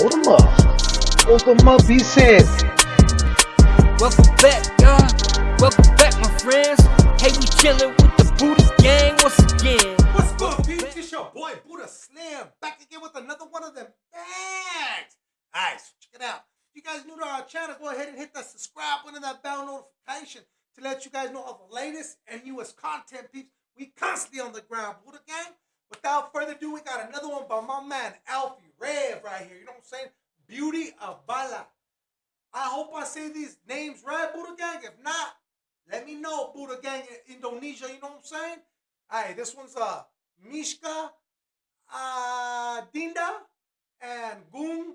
Hold him up. Hold him up, he said. Welcome back, y'all. Welcome back, my friends. Hey, we chillin' with the Buddha gang once again. What's good, peeps? It's your boy Buddha Slam, back again with another one of them bags. Alright, so check it out. If you guys new to our channel, go ahead and hit that subscribe button and that bell notification to let you guys know of the latest and newest content, peeps. We constantly on the ground, Buddha gang. Without further ado, we got another one by my man Alffy Rev right here. You know what I'm saying? Beauty of Bala. I hope I say these names right, Buddha gang. If not, let me know, Buddha gang in Indonesia. You know what I'm saying? All right, this one's uh Mishka uh, Dinda and Gung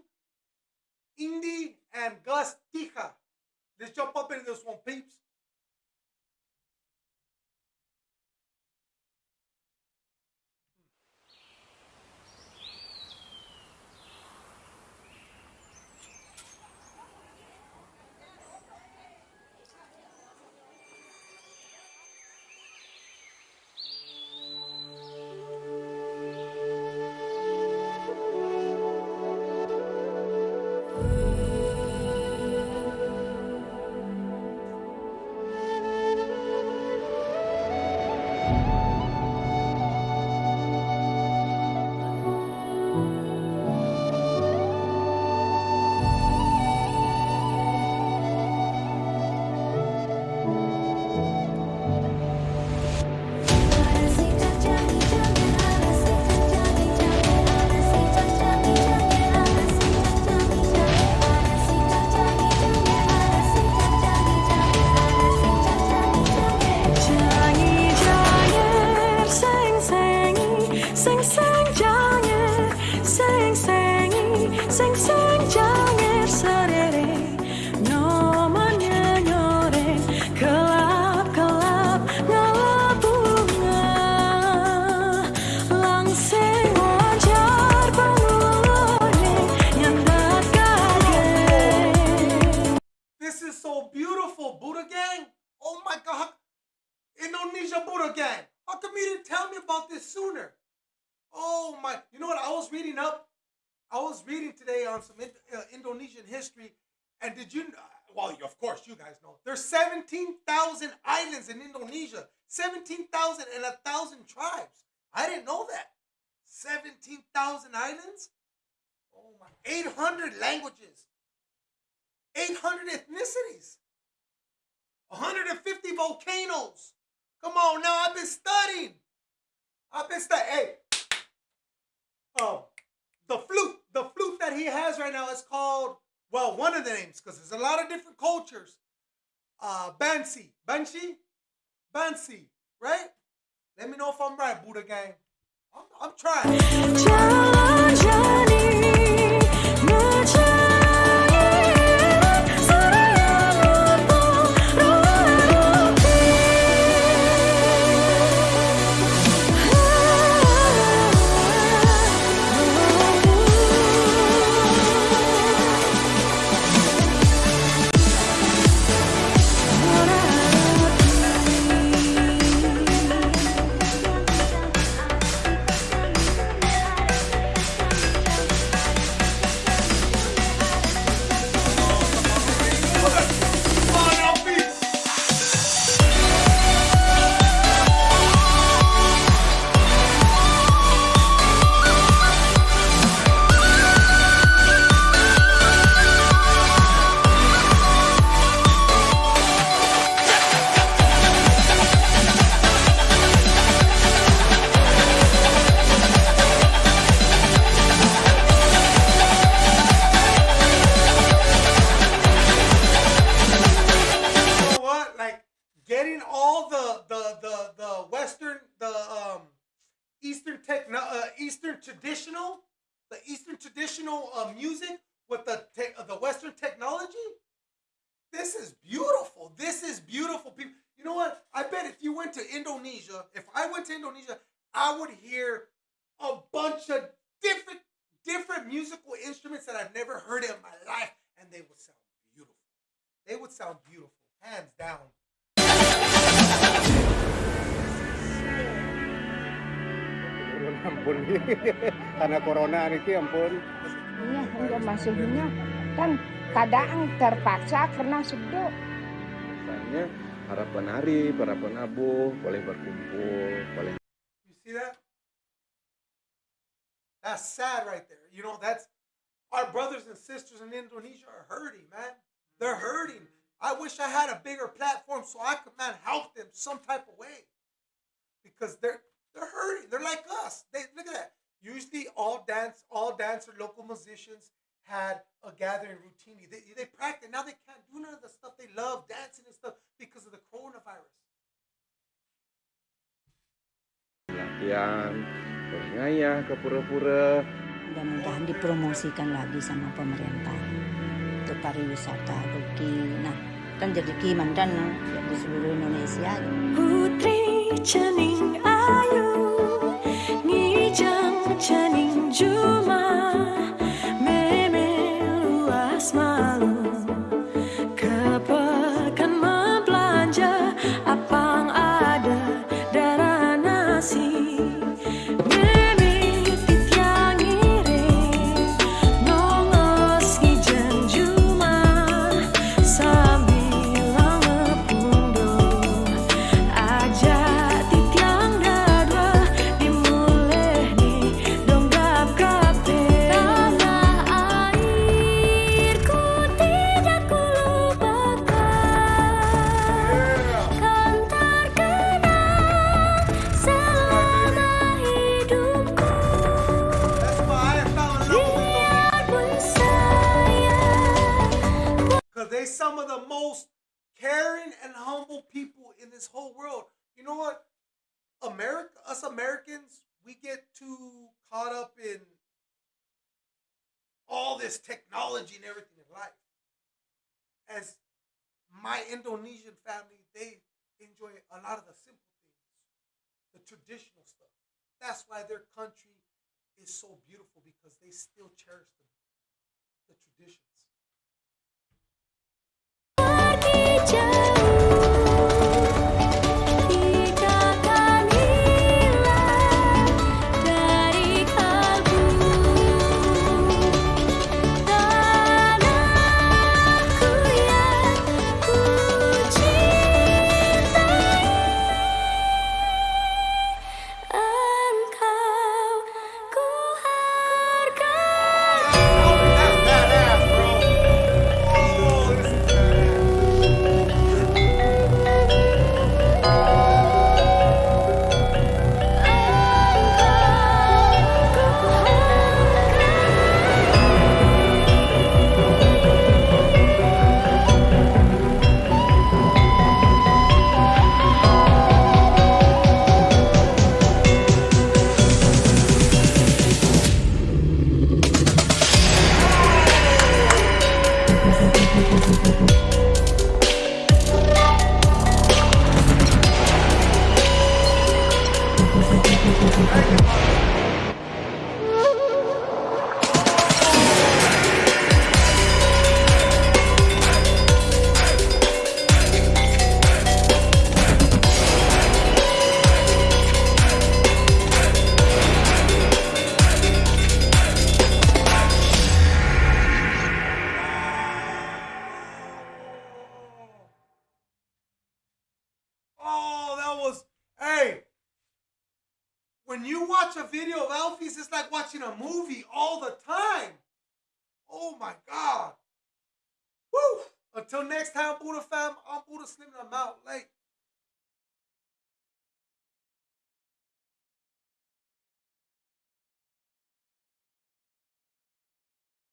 Indy and Gus Tika. Let's jump up into this one, peeps. Beautiful, Buddha gang. Oh my God. Indonesia Buddha gang. How come you didn't tell me about this sooner? Oh my. You know what? I was reading up. I was reading today on some Ind- uh, Indonesian history. And did you, well, of course, you guys know. There's 17,000 islands in Indonesia. 17,000 and a thousand tribes. I didn't know that. 17,000 islands? Oh my. 800 languages. 800 ethnicities, 150 volcanoes. Come on now, I've been studying. I've been studying. Hey, oh, the flute, the flute that he has right now is called, well, one of the names, because there's a lot of different cultures. Uh, Bansi, Bansi, Bansi, right? Let me know if I'm right, Buddha gang. I'm, I'm trying. Getting all the the the the Western the um Eastern techno uh, Eastern traditional the Eastern traditional uh, music with the te- uh, the Western technology. This is beautiful. This is beautiful, people. You know what? I bet if you went to Indonesia, if I went to Indonesia, I would hear a bunch of different different musical instruments that I've never heard in my life, and they would sound beautiful. They would sound beautiful, hands down. Ampun karena corona niki ampun Iya, enggak masihnya kan kadang terpaksa karena seduk. Misalnya harapan Arif, harapan Abu boleh berkumpul, boleh You see that? That's sad right there. You know, that's our brothers and sisters in Indonesia are hurting, man. They're hurting. I wish I had a bigger platform so I could, man, help them some type of way. Because they're they're hurting. They're like us. They look at that. Usually all dance, all dancer, local musicians had a gathering routinely. They, they practice. Now they can't do none of the stuff they love, dancing and stuff, because of the coronavirus. latihan, berngayah ke pura-pura. mudah-mudahan dipromosikan lagi sama pemerintah untuk pariwisata rezeki nah mendapatkan jadi mantan ya, di seluruh Indonesia. Putri Caning Ayu, Nijang Caning Juru. Caring and humble people in this whole world. You know what? America, us Americans, we get too caught up in all this technology and everything in life. As my Indonesian family, they enjoy a lot of the simple things, the traditional stuff. That's why their country is so beautiful because they still cherish the, the traditions. Thank you. When you watch a video of Alffy's, it's like watching a movie all the time. Oh my god. Woo! Until next time, Buddha fam, I'm Buddha Slim and I'm out late.